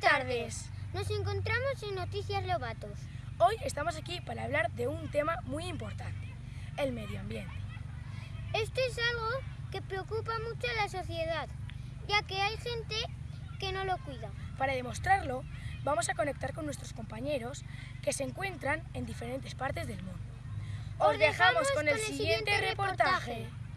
tardes. Nos encontramos en Noticias Lobatos. Hoy estamos aquí para hablar de un tema muy importante, el medio ambiente. Esto es algo que preocupa mucho a la sociedad, ya que hay gente que no lo cuida. Para demostrarlo, vamos a conectar con nuestros compañeros que se encuentran en diferentes partes del mundo. Os dejamos con el siguiente reportaje. Sí,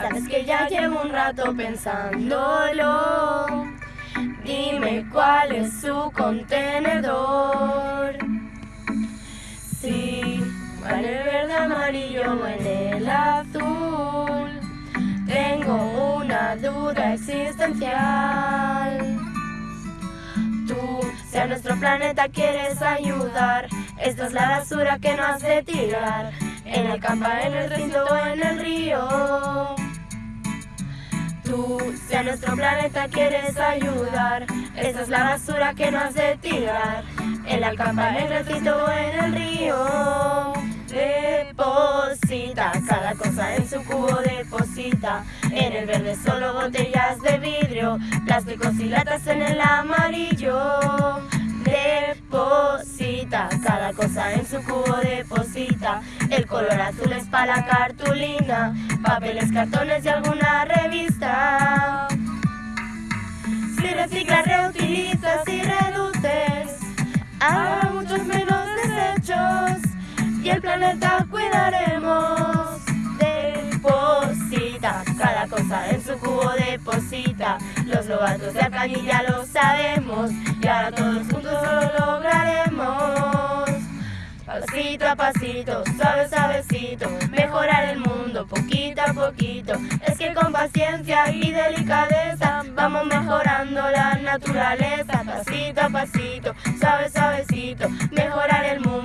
sabes que ya llevo un rato pensándolo. Dime cuál es su contenedor. Sí, va en el verde, amarillo o en el azul. Tengo una duda existencial. Tú, si a nuestro planeta quieres ayudar, esta es la basura que no has de tirar. En el campo, en el recinto en el río. Si a nuestro planeta quieres ayudar, esa es la basura que no has de tirar. En la campa, en el recinto o en el río. Deposita cada cosa en su cubo, deposita. En el verde solo botellas de vidrio, plásticos y latas en el amarillo. Deposita cada cosa en su cubo, deposita. El color azul es para la cartulina, papeles, cartones y alguna revista. Planeta cuidaremos. Deposita cada cosa en su cubo, deposita. Los lobatos de ya lo sabemos y ahora todos juntos lo lograremos. Pasito a pasito, suave suavecito, mejorar el mundo poquito a poquito. Es que con paciencia y delicadeza vamos mejorando la naturaleza. Pasito a pasito, suave suavecito, mejorar el mundo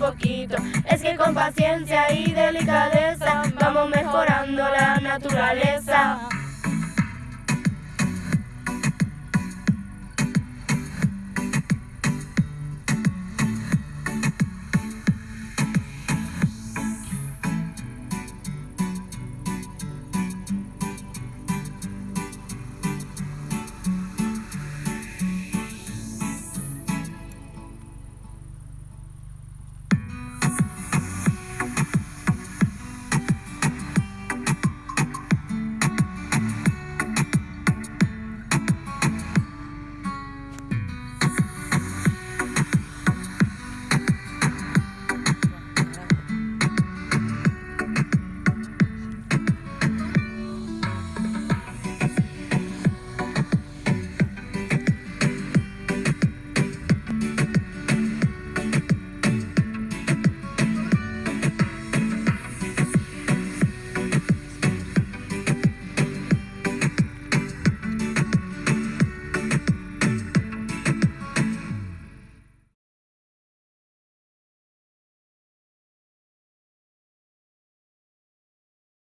poquito. Es que con paciencia y delicadeza vamos mejorando la naturaleza.